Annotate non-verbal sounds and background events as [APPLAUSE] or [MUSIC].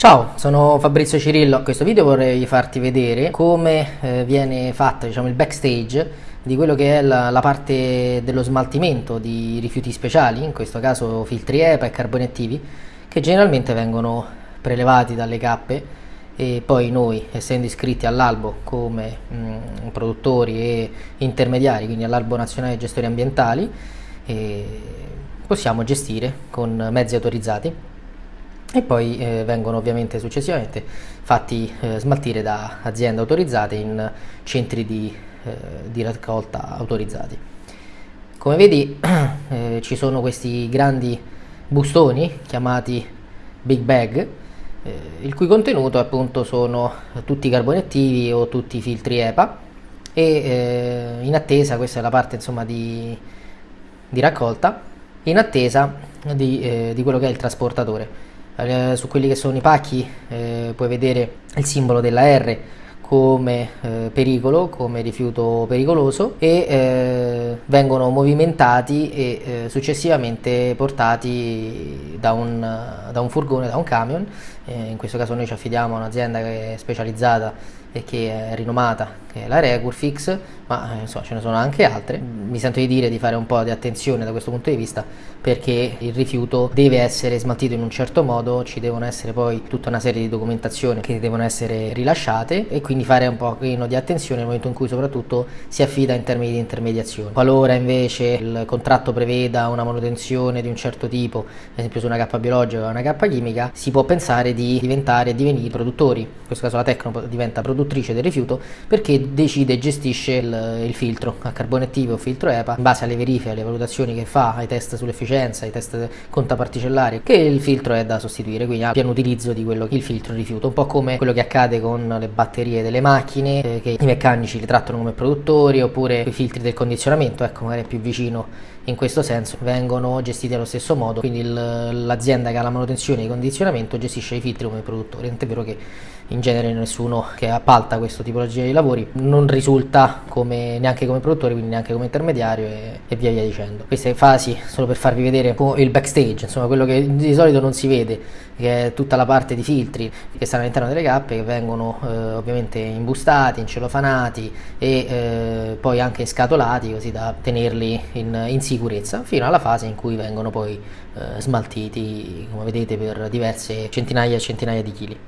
Ciao, sono Fabrizio Cirillo. In questo video vorrei farti vedere come eh, viene fatto diciamo, il backstage di quello che è la, la, parte dello smaltimento di rifiuti speciali, in questo caso filtri EPA e carboni attivi, che generalmente vengono prelevati dalle cappe e poi noi, essendo iscritti all'albo come mh, mm, produttori e intermediari, quindi all'albo nazionale gestori ambientali, eh, possiamo gestire con mezzi autorizzati e poi eh, vengono ovviamente successivamente fatti eh, smaltire da aziende autorizzate in centri di, eh, di raccolta autorizzati. Come vedi [CLEARS THROAT] eh, ci sono questi grandi bustoni chiamati Big Bag eh, il cui contenuto appunto sono tutti i carboni attivi o tutti i filtri EPA e eh, in attesa, questa è la parte insomma di, di raccolta, in attesa di, di quello che è il trasportatore eh, su quelli che sono i pacchi eh, puoi vedere il simbolo della R come eh, pericolo, come rifiuto pericoloso e eh, vengono movimentati e eh, successivamente portati da un, da un, furgone, da un camion, eh, in questo caso noi ci affidiamo a un'azienda specializzata e che è rinomata, che è la Recurfix, ma eh, insomma ce ne sono anche altre. Mi sento di dire di fare un po' di attenzione da questo punto di vista perché il rifiuto deve essere smaltito in un certo modo, ci devono essere poi tutta una serie di documentazioni che devono essere rilasciate e quindi fare un po' di attenzione nel momento in cui soprattutto si affida in termini di intermediazione. Qualora invece il contratto preveda una manutenzione di un certo tipo, ad esempio su una cappa biologica o una cappa chimica, si può pensare di diventare divenire produttori, in questo caso la Tecno diventa produttrice del rifiuto perché decide e gestisce il, il filtro a carbone attivo o filtro EPA in base alle verifiche, alle valutazioni che fa, ai test sull'efficienza efficienza, i test contaparticellari, che il filtro è da sostituire, quindi ha pieno utilizzo di quello che il filtro rifiuta, un po' come quello che accade con le batterie delle macchine, eh, che i meccanici li trattano come produttori, oppure i filtri del condizionamento, ecco magari è più vicino in questo senso, vengono gestiti allo stesso modo, quindi l'azienda che ha la manutenzione e il condizionamento gestisce i filtri come produttori, tant'è vero che in genere nessuno che appalta questo tipologia di lavori non risulta come, neanche come produttore, quindi neanche come intermediario e, e via via dicendo. Queste fasi solo per farvi vedere il backstage, insomma quello che di solito non si vede, che è tutta la parte di filtri che stanno all'interno delle cappe che vengono eh, ovviamente imbustati, incelofanati e eh, poi anche scatolati così da tenerli in, in, sicurezza fino alla fase in cui vengono poi eh, smaltiti come vedete per diverse centinaia e centinaia di chili.